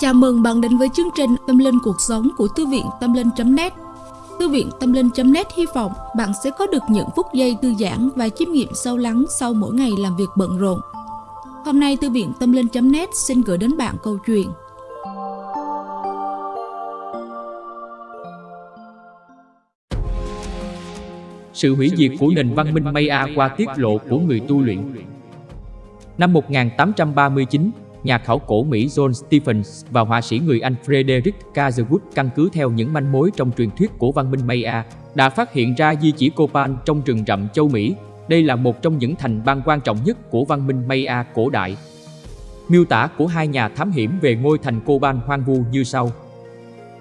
Chào mừng bạn đến với chương trình Tâm Linh Cuộc Sống của Thư viện Tâm Linh.net Thư viện Tâm Linh.net hy vọng bạn sẽ có được những phút giây thư giãn và chiêm nghiệm sâu lắng sau mỗi ngày làm việc bận rộn. Hôm nay Thư viện Tâm Linh.net xin gửi đến bạn câu chuyện. Sự hủy diệt của nền văn minh Maya qua tiết lộ của người tu luyện. Năm 1839, nhà khảo cổ Mỹ John Stephens và họa sĩ người Anh Frederick Catherwood căn cứ theo những manh mối trong truyền thuyết của văn minh Maya đã phát hiện ra di chỉ Copan trong rừng rậm châu Mỹ. Đây là một trong những thành bang quan trọng nhất của văn minh Maya cổ đại. Miêu tả của hai nhà thám hiểm về ngôi thành Copan hoang vu như sau.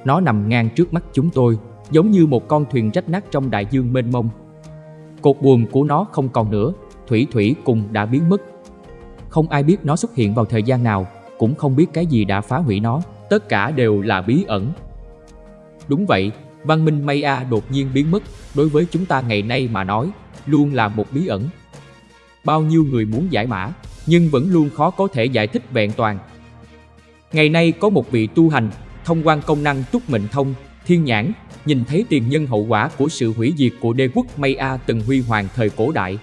Nó nằm ngang trước mắt chúng tôi, giống như một con thuyền rách nát trong đại dương mênh mông. Cột buồm của nó không còn nữa, thủy thủy cùng đã biến mất không ai biết nó xuất hiện vào thời gian nào, cũng không biết cái gì đã phá hủy nó, tất cả đều là bí ẩn. Đúng vậy, văn minh Maya đột nhiên biến mất, đối với chúng ta ngày nay mà nói, luôn là một bí ẩn. Bao nhiêu người muốn giải mã, nhưng vẫn luôn khó có thể giải thích vẹn toàn. Ngày nay có một vị tu hành, thông quan công năng túc mệnh thông, thiên nhãn, nhìn thấy tiền nhân hậu quả của sự hủy diệt của đế quốc Maya từng huy hoàng thời cổ đại,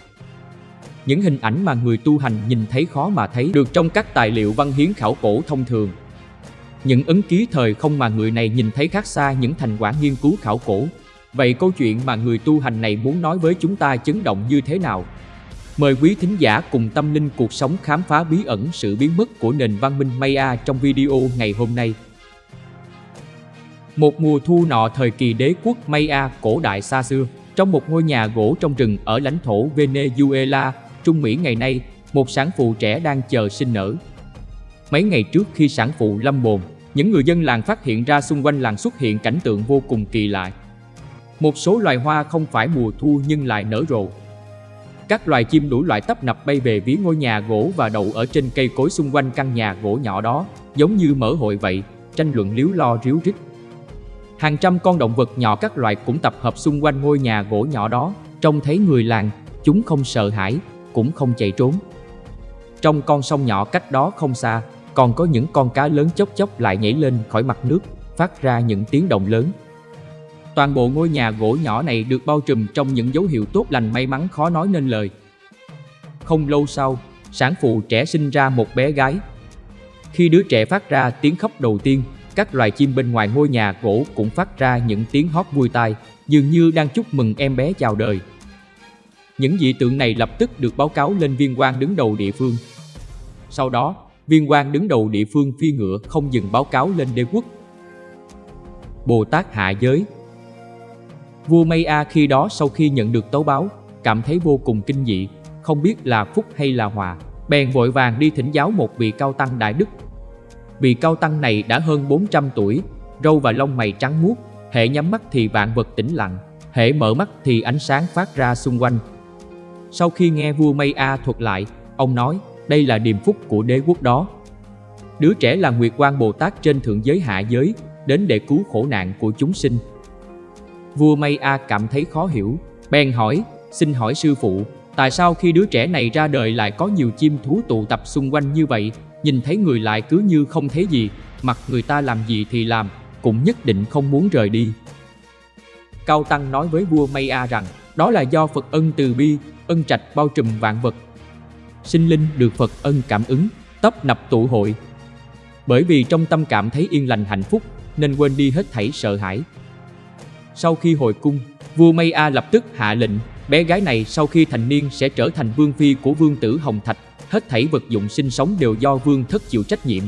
những hình ảnh mà người tu hành nhìn thấy khó mà thấy được trong các tài liệu văn hiến khảo cổ thông thường. Những ấn ký thời không mà người này nhìn thấy khác xa những thành quả nghiên cứu khảo cổ. Vậy câu chuyện mà người tu hành này muốn nói với chúng ta chấn động như thế nào? Mời quý thính giả cùng tâm linh cuộc sống khám phá bí ẩn sự biến mất của nền văn minh Maya trong video ngày hôm nay. Một mùa thu nọ thời kỳ đế quốc Maya cổ đại xa xưa, trong một ngôi nhà gỗ trong rừng ở lãnh thổ Venezuela, Trung Mỹ ngày nay, một sản phụ trẻ đang chờ sinh nở. Mấy ngày trước khi sản phụ lâm bồn, những người dân làng phát hiện ra xung quanh làng xuất hiện cảnh tượng vô cùng kỳ lạ. Một số loài hoa không phải mùa thu nhưng lại nở rộ. Các loài chim đủ loại tấp nập bay về phía ngôi nhà gỗ và đậu ở trên cây cối xung quanh căn nhà gỗ nhỏ đó, giống như mở hội vậy, tranh luận liếu lo ríu rít. Hàng trăm con động vật nhỏ các loài cũng tập hợp xung quanh ngôi nhà gỗ nhỏ đó, trông thấy người làng, chúng không sợ hãi, cũng không chạy trốn. Trong con sông nhỏ cách đó không xa, còn có những con cá lớn chốc chốc lại nhảy lên khỏi mặt nước, phát ra những tiếng động lớn. Toàn bộ ngôi nhà gỗ nhỏ này được bao trùm trong những dấu hiệu tốt lành may mắn khó nói nên lời. Không lâu sau, sản phụ trẻ sinh ra một bé gái. Khi đứa trẻ phát ra tiếng khóc đầu tiên, các loài chim bên ngoài ngôi nhà gỗ cũng phát ra những tiếng hót vui tai, dường như đang chúc mừng em bé chào đời. Những dị tượng này lập tức được báo cáo lên viên quan đứng đầu địa phương. Sau đó, viên quan đứng đầu địa phương phi ngựa không dừng báo cáo lên đế quốc. Bồ Tát hạ giới Vua Maya khi đó sau khi nhận được tấu báo, cảm thấy vô cùng kinh dị, không biết là phúc hay là hòa, bèn vội vàng đi thỉnh giáo một vị cao tăng đại đức. Vị cao tăng này đã hơn 400 tuổi, râu và lông mày trắng muốt, hệ nhắm mắt thì vạn vật tĩnh lặng, hệ mở mắt thì ánh sáng phát ra xung quanh, sau khi nghe vua Maya thuật lại, ông nói đây là điềm phúc của đế quốc đó. Đứa trẻ là Nguyệt Quang Bồ Tát trên thượng giới hạ giới, đến để cứu khổ nạn của chúng sinh. Vua Maya cảm thấy khó hiểu, bèn hỏi, xin hỏi sư phụ, tại sao khi đứa trẻ này ra đời lại có nhiều chim thú tụ tập xung quanh như vậy, nhìn thấy người lại cứ như không thấy gì, mặc người ta làm gì thì làm, cũng nhất định không muốn rời đi. Cao Tăng nói với vua Maya rằng, đó là do Phật ân từ bi, ân trạch bao trùm vạn vật. Sinh linh được Phật ân cảm ứng, tấp nập tụ hội. Bởi vì trong tâm cảm thấy yên lành hạnh phúc, nên quên đi hết thảy sợ hãi. Sau khi hồi cung, vua Maya lập tức hạ lệnh, bé gái này sau khi thành niên sẽ trở thành vương phi của vương tử Hồng Thạch, hết thảy vật dụng sinh sống đều do vương thất chịu trách nhiệm.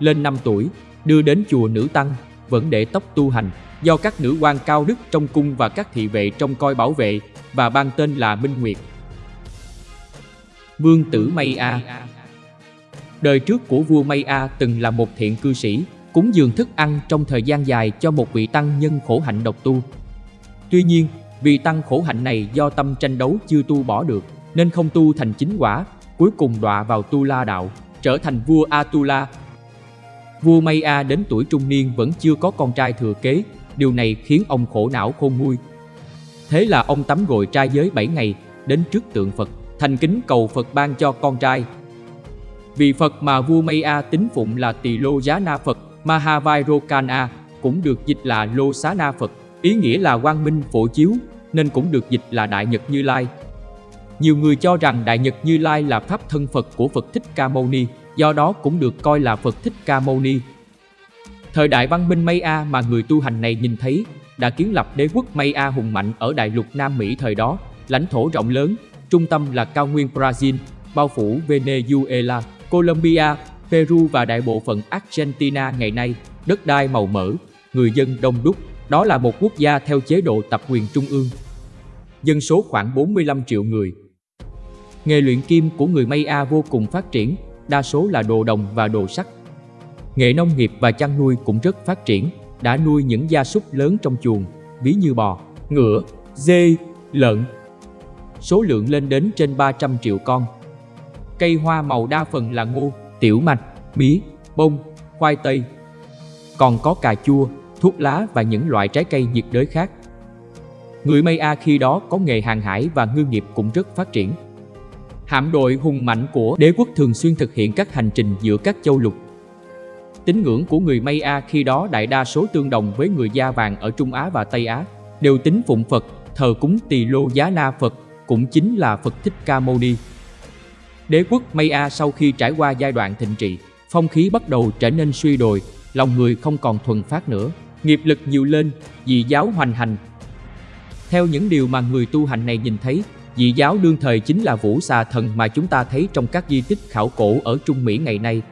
Lên 5 tuổi, đưa đến chùa nữ tăng, vẫn để tóc tu hành, do các nữ quan cao đức trong cung và các thị vệ trông coi bảo vệ và ban tên là Minh Nguyệt. Vương tử Maya Đời trước của vua Maya từng là một thiện cư sĩ, cúng dường thức ăn trong thời gian dài cho một vị tăng nhân khổ hạnh độc tu. Tuy nhiên, vị tăng khổ hạnh này do tâm tranh đấu chưa tu bỏ được, nên không tu thành chính quả, cuối cùng đọa vào tu la đạo, trở thành vua Atula. Vua Maya đến tuổi trung niên vẫn chưa có con trai thừa kế, điều này khiến ông khổ não khôn nguôi. Thế là ông tắm gội trai giới 7 ngày, đến trước tượng Phật, thành kính cầu Phật ban cho con trai. Vị Phật mà vua Maya tín phụng là Tỳ Lô Giá Na Phật Mahavairokana, cũng được dịch là Lô Xá Na Phật, ý nghĩa là quang minh phổ chiếu, nên cũng được dịch là Đại Nhật Như Lai. Nhiều người cho rằng Đại Nhật Như Lai là pháp thân Phật của Phật Thích Ca Mâu Ni, do đó cũng được coi là Phật Thích Ca Mâu Ni. Thời đại văn minh Maya mà người tu hành này nhìn thấy đã kiến lập đế quốc Maya hùng mạnh ở đại lục Nam Mỹ thời đó, lãnh thổ rộng lớn, trung tâm là cao nguyên Brazil, bao phủ Venezuela, Colombia, Peru và đại bộ phận Argentina ngày nay, đất đai màu mỡ, người dân đông đúc, đó là một quốc gia theo chế độ tập quyền trung ương. Dân số khoảng 45 triệu người. Nghề luyện kim của người Maya vô cùng phát triển, đa số là đồ đồng và đồ sắt. Nghệ nông nghiệp và chăn nuôi cũng rất phát triển, đã nuôi những gia súc lớn trong chuồng, ví như bò, ngựa, dê, lợn. Số lượng lên đến trên 300 triệu con. Cây hoa màu đa phần là ngô, tiểu mạch, mía, bông, khoai tây. Còn có cà chua, thuốc lá và những loại trái cây nhiệt đới khác. Người Maya khi đó có nghề hàng hải và ngư nghiệp cũng rất phát triển. Hạm đội hùng mạnh của đế quốc thường xuyên thực hiện các hành trình giữa các châu lục. Tín ngưỡng của người Maya khi đó đại đa số tương đồng với người da vàng ở Trung Á và Tây Á, đều tín phụng Phật, thờ cúng Tỳ Lô Giá Na Phật, cũng chính là Phật Thích Ca Mâu Ni. Đế quốc Maya sau khi trải qua giai đoạn thịnh trị, phong khí bắt đầu trở nên suy đồi, lòng người không còn thuần phát nữa, nghiệp lực nhiều lên, dị giáo hoành hành. Theo những điều mà người tu hành này nhìn thấy, dị giáo đương thời chính là vũ xà thần mà chúng ta thấy trong các di tích khảo cổ ở Trung Mỹ ngày nay.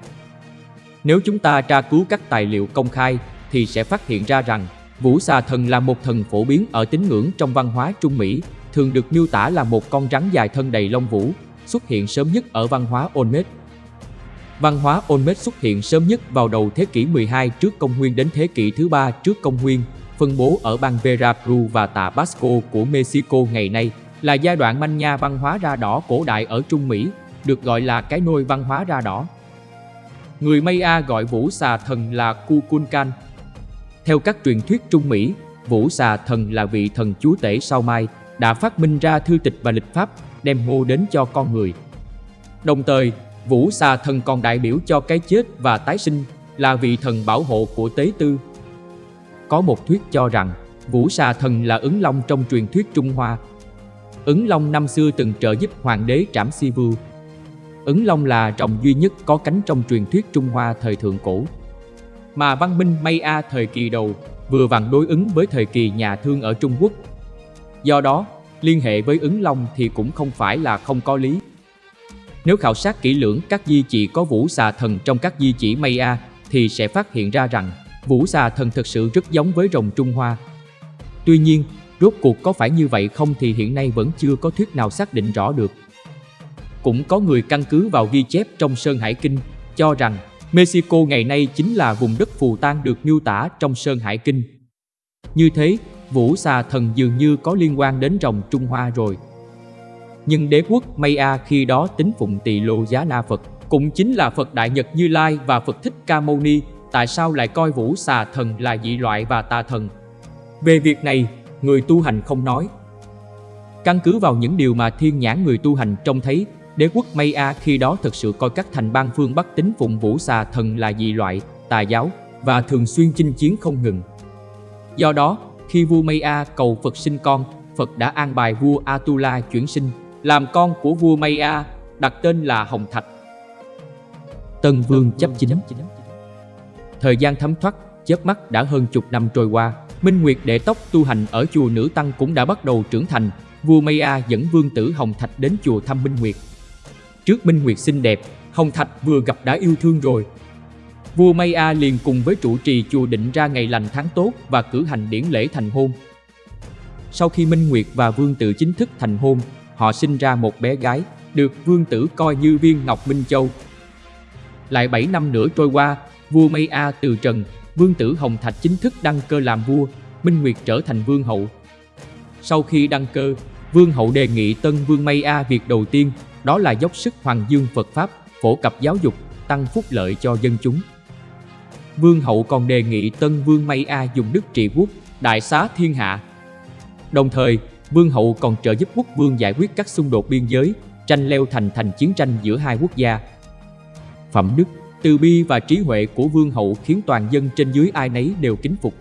Nếu chúng ta tra cứu các tài liệu công khai thì sẽ phát hiện ra rằng vũ xà thần là một thần phổ biến ở tín ngưỡng trong văn hóa Trung Mỹ, thường được miêu tả là một con rắn dài thân đầy lông vũ, xuất hiện sớm nhất ở văn hóa Olmec. Văn hóa Olmec xuất hiện sớm nhất vào đầu thế kỷ 12 trước công nguyên đến thế kỷ thứ ba trước công nguyên, phân bố ở bang Veracruz và Tabasco của Mexico ngày nay, là giai đoạn manh nha văn hóa ra đỏ cổ đại ở Trung Mỹ, được gọi là cái nôi văn hóa ra đỏ. Người Maya gọi vũ xà thần là Kukulkan. Theo các truyền thuyết Trung Mỹ, vũ xà thần là vị thần chúa tể sau mai, đã phát minh ra thư tịch và lịch pháp, đem ngô đến cho con người. Đồng thời, Vũ xà thần còn đại biểu cho cái chết và tái sinh, là vị thần bảo hộ của tế tư. Có một thuyết cho rằng, Vũ xà thần là ứng long trong truyền thuyết Trung Hoa. Ứng long năm xưa từng trợ giúp hoàng đế Trảm Si Vưu. Ứng long là rồng duy nhất có cánh trong truyền thuyết Trung Hoa thời thượng cổ. Mà văn minh Maya thời kỳ đầu vừa vặn đối ứng với thời kỳ nhà thương ở Trung Quốc. Do đó, liên hệ với ứng long thì cũng không phải là không có lý. Nếu khảo sát kỹ lưỡng các di chỉ có vũ xà thần trong các di chỉ Maya thì sẽ phát hiện ra rằng vũ xà thần thực sự rất giống với rồng Trung Hoa. Tuy nhiên, rốt cuộc có phải như vậy không thì hiện nay vẫn chưa có thuyết nào xác định rõ được. Cũng có người căn cứ vào ghi chép trong Sơn Hải Kinh cho rằng Mexico ngày nay chính là vùng đất phù tang được miêu tả trong Sơn Hải Kinh. Như thế, vũ xà thần dường như có liên quan đến rồng Trung Hoa rồi nhưng đế quốc Maya khi đó tính phụng tỳ lô giá na Phật, cũng chính là Phật Đại Nhật Như Lai và Phật Thích Ca Mâu Ni, tại sao lại coi vũ xà thần là dị loại và tà thần? Về việc này, người tu hành không nói. Căn cứ vào những điều mà thiên nhãn người tu hành trông thấy, đế quốc Maya khi đó thực sự coi các thành bang phương Bắc tính phụng vũ xà thần là dị loại, tà giáo và thường xuyên chinh chiến không ngừng. Do đó, khi vua Maya cầu Phật sinh con, Phật đã an bài vua Atula chuyển sinh làm con của vua Maya, đặt tên là Hồng Thạch. Tân Vương chấp chính Thời gian thấm thoát, chớp mắt đã hơn chục năm trôi qua, Minh Nguyệt đệ tóc tu hành ở chùa Nữ Tăng cũng đã bắt đầu trưởng thành, vua Maya dẫn vương tử Hồng Thạch đến chùa thăm Minh Nguyệt. Trước Minh Nguyệt xinh đẹp, Hồng Thạch vừa gặp đã yêu thương rồi. Vua Maya liền cùng với trụ trì chùa định ra ngày lành tháng tốt và cử hành điển lễ thành hôn. Sau khi Minh Nguyệt và vương tử chính thức thành hôn, họ sinh ra một bé gái, được vương tử coi như viên ngọc Minh Châu. Lại 7 năm nữa trôi qua, vua May A từ trần, vương tử Hồng Thạch chính thức đăng cơ làm vua, Minh Nguyệt trở thành vương hậu. Sau khi đăng cơ, vương hậu đề nghị tân vương May A việc đầu tiên đó là dốc sức hoàng dương Phật Pháp, phổ cập giáo dục, tăng phúc lợi cho dân chúng. Vương hậu còn đề nghị tân vương May A dùng đức trị quốc, đại xá thiên hạ. Đồng thời, Vương hậu còn trợ giúp quốc vương giải quyết các xung đột biên giới, tranh leo thành thành chiến tranh giữa hai quốc gia. phẩm đức, từ bi và trí huệ của vương hậu khiến toàn dân trên dưới ai nấy đều kính phục.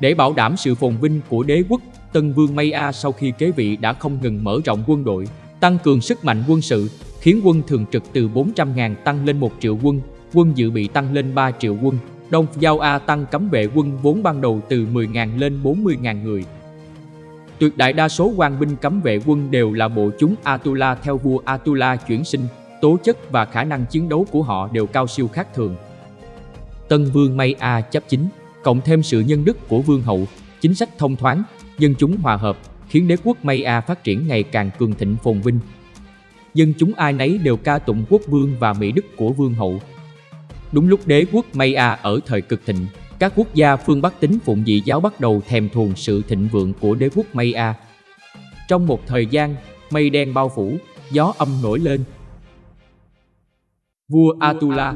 Để bảo đảm sự phồn vinh của đế quốc, Tân Vương Maya sau khi kế vị đã không ngừng mở rộng quân đội, tăng cường sức mạnh quân sự, khiến quân thường trực từ 400.000 tăng lên 1 triệu quân, quân dự bị tăng lên 3 triệu quân, Đông Giao A tăng cấm vệ quân vốn ban đầu từ 10.000 lên 40.000 người. Tuyệt đại đa số quan binh cấm vệ quân đều là bộ chúng Atula theo vua Atula chuyển sinh, tố chất và khả năng chiến đấu của họ đều cao siêu khác thường. Tân Vương May A chấp chính, cộng thêm sự nhân đức của vương hậu, chính sách thông thoáng, dân chúng hòa hợp, khiến đế quốc Maya phát triển ngày càng cường thịnh phồn vinh. Dân chúng ai nấy đều ca tụng quốc vương và mỹ đức của vương hậu. Đúng lúc đế quốc Maya ở thời cực thịnh, các quốc gia phương Bắc tính phụng dị giáo bắt đầu thèm thuồng sự thịnh vượng của đế quốc Maya. Trong một thời gian, mây đen bao phủ, gió âm nổi lên. Vua Atula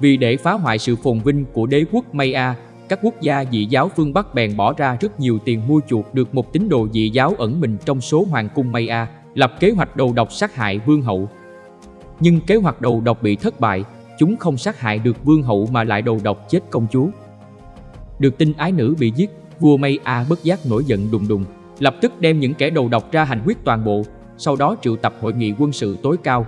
Vì để phá hoại sự phồn vinh của đế quốc Maya, các quốc gia dị giáo phương Bắc bèn bỏ ra rất nhiều tiền mua chuộc được một tín đồ dị giáo ẩn mình trong số hoàng cung Maya, lập kế hoạch đầu độc sát hại vương hậu. Nhưng kế hoạch đầu độc bị thất bại, chúng không sát hại được vương hậu mà lại đầu độc chết công chúa. Được tin ái nữ bị giết, vua maya bất giác nổi giận đùng đùng, lập tức đem những kẻ đầu độc ra hành quyết toàn bộ, sau đó triệu tập hội nghị quân sự tối cao.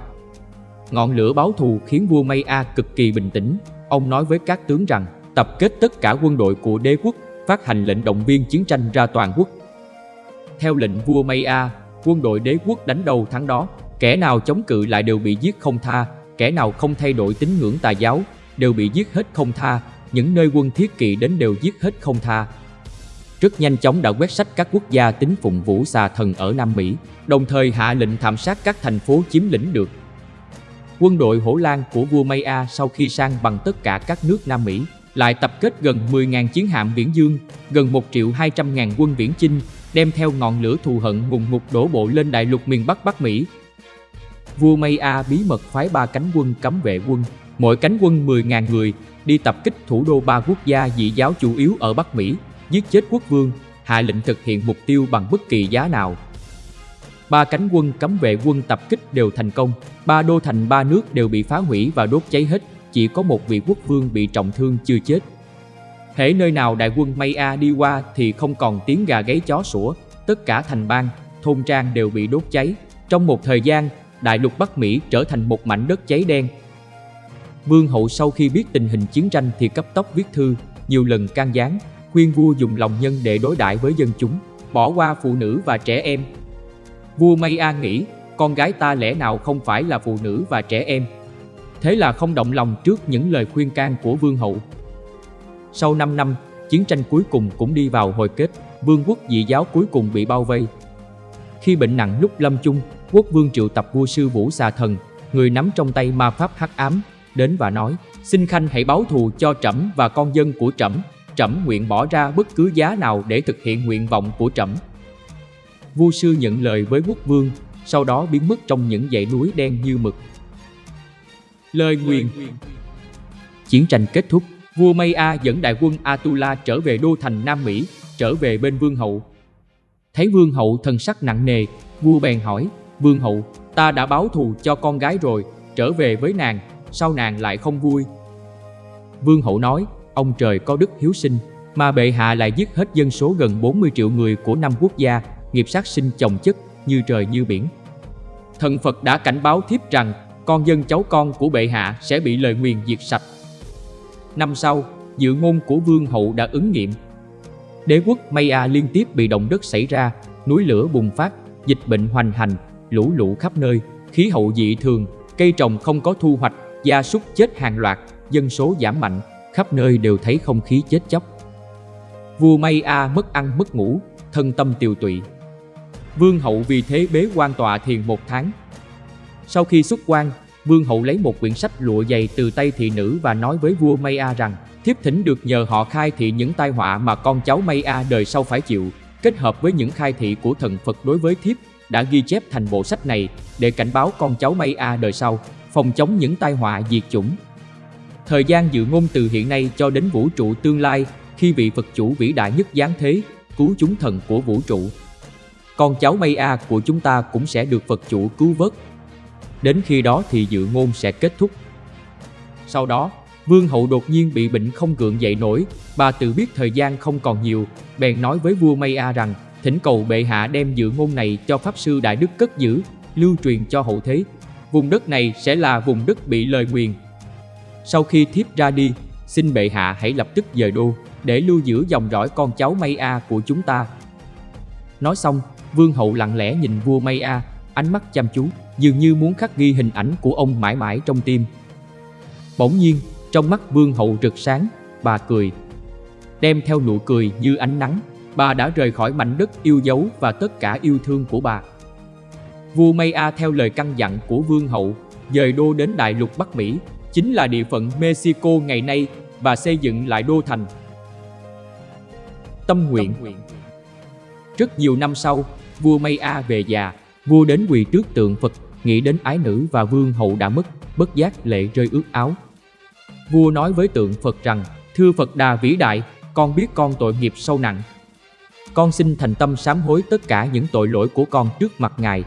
Ngọn lửa báo thù khiến vua maya cực kỳ bình tĩnh, ông nói với các tướng rằng tập kết tất cả quân đội của đế quốc, phát hành lệnh động viên chiến tranh ra toàn quốc. Theo lệnh vua Maya quân đội đế quốc đánh đầu thắng đó, kẻ nào chống cự lại đều bị giết không tha, kẻ nào không thay đổi tín ngưỡng tà giáo đều bị giết hết không tha, những nơi quân thiết kỵ đến đều giết hết không tha. Rất nhanh chóng đã quét sách các quốc gia tín phụng vũ xà thần ở Nam Mỹ, đồng thời hạ lệnh thảm sát các thành phố chiếm lĩnh được. Quân đội hổ lan của vua Maya sau khi sang bằng tất cả các nước Nam Mỹ, lại tập kết gần 10.000 chiến hạm viễn dương, gần 1 triệu 200 ngàn quân viễn chinh, đem theo ngọn lửa thù hận ngùng ngục đổ bộ lên đại lục miền Bắc Bắc Mỹ, vua Maya bí mật phái ba cánh quân cấm vệ quân, mỗi cánh quân 10.000 người, đi tập kích thủ đô ba quốc gia dị giáo chủ yếu ở Bắc Mỹ, giết chết quốc vương, hạ lệnh thực hiện mục tiêu bằng bất kỳ giá nào. Ba cánh quân cấm vệ quân tập kích đều thành công, ba đô thành ba nước đều bị phá hủy và đốt cháy hết, chỉ có một vị quốc vương bị trọng thương chưa chết. Hễ nơi nào đại quân Maya đi qua thì không còn tiếng gà gáy chó sủa, tất cả thành bang, thôn trang đều bị đốt cháy. Trong một thời gian, đại lục Bắc Mỹ trở thành một mảnh đất cháy đen. Vương hậu sau khi biết tình hình chiến tranh thì cấp tốc viết thư, nhiều lần can gián, khuyên vua dùng lòng nhân để đối đãi với dân chúng, bỏ qua phụ nữ và trẻ em. Vua May nghĩ, con gái ta lẽ nào không phải là phụ nữ và trẻ em. Thế là không động lòng trước những lời khuyên can của vương hậu. Sau 5 năm, chiến tranh cuối cùng cũng đi vào hồi kết, vương quốc dị giáo cuối cùng bị bao vây. Khi bệnh nặng lúc lâm chung, quốc vương triệu tập vua sư vũ xà thần, người nắm trong tay ma pháp hắc ám, đến và nói, xin khanh hãy báo thù cho trẫm và con dân của trẫm, trẫm nguyện bỏ ra bất cứ giá nào để thực hiện nguyện vọng của trẫm. Vua sư nhận lời với quốc vương, sau đó biến mất trong những dãy núi đen như mực. Lời nguyền Chiến tranh kết thúc, vua Maya dẫn đại quân Atula trở về đô thành Nam Mỹ, trở về bên vương hậu. Thấy vương hậu thần sắc nặng nề, vua bèn hỏi, Vương hậu, ta đã báo thù cho con gái rồi, trở về với nàng, sao nàng lại không vui? Vương hậu nói, ông trời có đức hiếu sinh, mà bệ hạ lại giết hết dân số gần 40 triệu người của năm quốc gia, nghiệp sát sinh chồng chất, như trời như biển. Thần Phật đã cảnh báo thiếp rằng con dân cháu con của bệ hạ sẽ bị lời nguyền diệt sạch. Năm sau, dự ngôn của vương hậu đã ứng nghiệm. Đế quốc Maya liên tiếp bị động đất xảy ra, núi lửa bùng phát, dịch bệnh hoành hành, lũ lũ khắp nơi, khí hậu dị thường, cây trồng không có thu hoạch, gia súc chết hàng loạt, dân số giảm mạnh, khắp nơi đều thấy không khí chết chóc. Vua Maya mất ăn mất ngủ, thân tâm tiều tụy. Vương hậu vì thế bế quan tọa thiền một tháng. Sau khi xuất quan, Vương hậu lấy một quyển sách lụa dày từ tay thị nữ và nói với vua May A rằng thiếp thỉnh được nhờ họ khai thị những tai họa mà con cháu May A đời sau phải chịu, kết hợp với những khai thị của thần Phật đối với thiếp đã ghi chép thành bộ sách này để cảnh báo con cháu May A đời sau, phòng chống những tai họa diệt chủng. Thời gian dự ngôn từ hiện nay cho đến vũ trụ tương lai khi vị Phật chủ vĩ đại nhất giáng thế, cứu chúng thần của vũ trụ. Con cháu May A của chúng ta cũng sẽ được Phật chủ cứu vớt đến khi đó thì dự ngôn sẽ kết thúc. Sau đó, Vương hậu đột nhiên bị bệnh không gượng dậy nổi, bà tự biết thời gian không còn nhiều, bèn nói với vua Maya rằng thỉnh cầu bệ hạ đem dự ngôn này cho pháp sư đại đức cất giữ, lưu truyền cho hậu thế. Vùng đất này sẽ là vùng đất bị lời nguyền. Sau khi thiếp ra đi, xin bệ hạ hãy lập tức dời đô để lưu giữ dòng dõi con cháu Maya của chúng ta. Nói xong, vương hậu lặng lẽ nhìn vua Maya, ánh mắt chăm chú, dường như muốn khắc ghi hình ảnh của ông mãi mãi trong tim. Bỗng nhiên, trong mắt vương hậu rực sáng, bà cười. Đem theo nụ cười như ánh nắng, bà đã rời khỏi mảnh đất yêu dấu và tất cả yêu thương của bà. Vua Maya theo lời căn dặn của vương hậu, dời đô đến đại lục Bắc Mỹ, chính là địa phận Mexico ngày nay và xây dựng lại đô thành. Tâm nguyện Rất nhiều năm sau, vua Maya về già, vua đến quỳ trước tượng Phật, nghĩ đến ái nữ và vương hậu đã mất, bất giác lệ rơi ướt áo. Vua nói với tượng Phật rằng, thưa Phật Đà vĩ đại, con biết con tội nghiệp sâu nặng. Con xin thành tâm sám hối tất cả những tội lỗi của con trước mặt Ngài.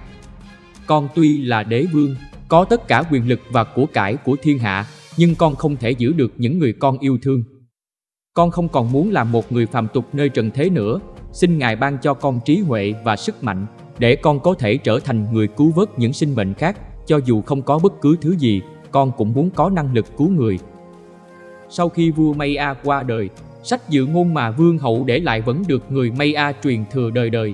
Con tuy là đế vương, có tất cả quyền lực và của cải của thiên hạ, nhưng con không thể giữ được những người con yêu thương. Con không còn muốn làm một người phàm tục nơi trần thế nữa, xin Ngài ban cho con trí huệ và sức mạnh để con có thể trở thành người cứu vớt những sinh mệnh khác, cho dù không có bất cứ thứ gì, con cũng muốn có năng lực cứu người. Sau khi vua Maya qua đời, sách dự ngôn mà vương hậu để lại vẫn được người Maya truyền thừa đời đời.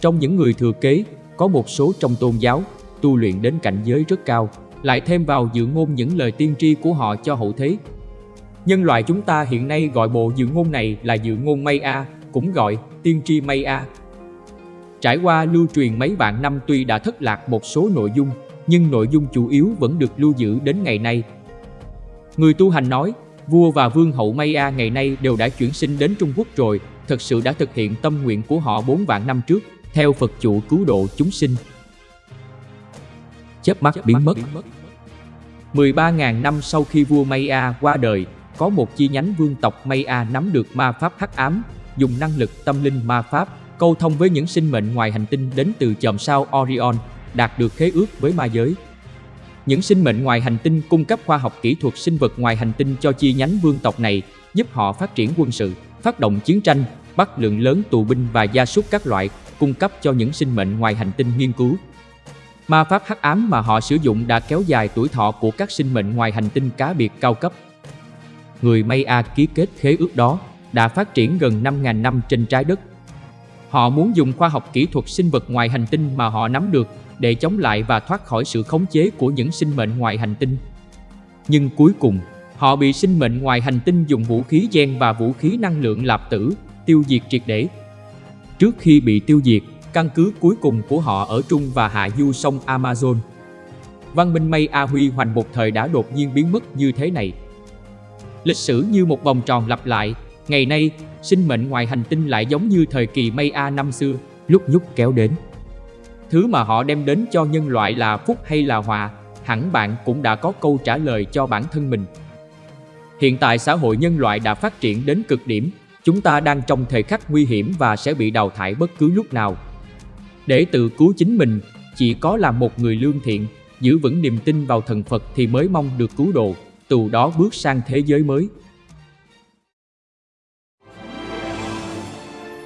Trong những người thừa kế, có một số trong tôn giáo tu luyện đến cảnh giới rất cao, lại thêm vào dự ngôn những lời tiên tri của họ cho hậu thế. Nhân loại chúng ta hiện nay gọi bộ dự ngôn này là dự ngôn Maya, cũng gọi tiên tri Maya. Trải qua lưu truyền mấy vạn năm tuy đã thất lạc một số nội dung, nhưng nội dung chủ yếu vẫn được lưu giữ đến ngày nay. Người tu hành nói, vua và vương hậu Maya ngày nay đều đã chuyển sinh đến Trung Quốc rồi, thật sự đã thực hiện tâm nguyện của họ 4 vạn năm trước, theo Phật chủ cứu độ chúng sinh chớp mắt biến mất. 13.000 năm sau khi vua Maya qua đời, có một chi nhánh vương tộc Maya nắm được ma pháp hắc ám, dùng năng lực tâm linh ma pháp, câu thông với những sinh mệnh ngoài hành tinh đến từ chòm sao Orion, đạt được khế ước với ma giới. Những sinh mệnh ngoài hành tinh cung cấp khoa học kỹ thuật sinh vật ngoài hành tinh cho chi nhánh vương tộc này, giúp họ phát triển quân sự, phát động chiến tranh, bắt lượng lớn tù binh và gia súc các loại, cung cấp cho những sinh mệnh ngoài hành tinh nghiên cứu, Ma pháp hắc ám mà họ sử dụng đã kéo dài tuổi thọ của các sinh mệnh ngoài hành tinh cá biệt cao cấp. Người Maya ký kết khế ước đó đã phát triển gần 5.000 năm trên trái đất. Họ muốn dùng khoa học kỹ thuật sinh vật ngoài hành tinh mà họ nắm được để chống lại và thoát khỏi sự khống chế của những sinh mệnh ngoài hành tinh. Nhưng cuối cùng, họ bị sinh mệnh ngoài hành tinh dùng vũ khí gen và vũ khí năng lượng lạp tử tiêu diệt triệt để. Trước khi bị tiêu diệt, căn cứ cuối cùng của họ ở trung và hạ du sông Amazon. Văn minh Maya huy hoành một thời đã đột nhiên biến mất như thế này. Lịch sử như một vòng tròn lặp lại, ngày nay, sinh mệnh ngoài hành tinh lại giống như thời kỳ Maya năm xưa, lúc nhúc kéo đến. Thứ mà họ đem đến cho nhân loại là phúc hay là họa, hẳn bạn cũng đã có câu trả lời cho bản thân mình. Hiện tại xã hội nhân loại đã phát triển đến cực điểm, chúng ta đang trong thời khắc nguy hiểm và sẽ bị đào thải bất cứ lúc nào. Để tự cứu chính mình, chỉ có là một người lương thiện, giữ vững niềm tin vào thần Phật thì mới mong được cứu độ, từ đó bước sang thế giới mới.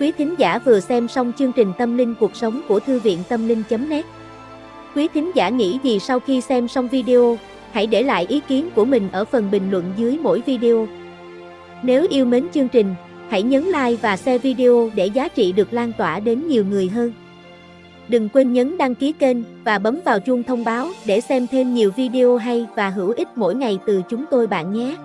Quý thính giả vừa xem xong chương trình Tâm linh cuộc sống của Thư viện Tâm linh.net Quý thính giả nghĩ gì sau khi xem xong video, hãy để lại ý kiến của mình ở phần bình luận dưới mỗi video. Nếu yêu mến chương trình, hãy nhấn like và share video để giá trị được lan tỏa đến nhiều người hơn. Đừng quên nhấn đăng ký kênh và bấm vào chuông thông báo để xem thêm nhiều video hay và hữu ích mỗi ngày từ chúng tôi bạn nhé.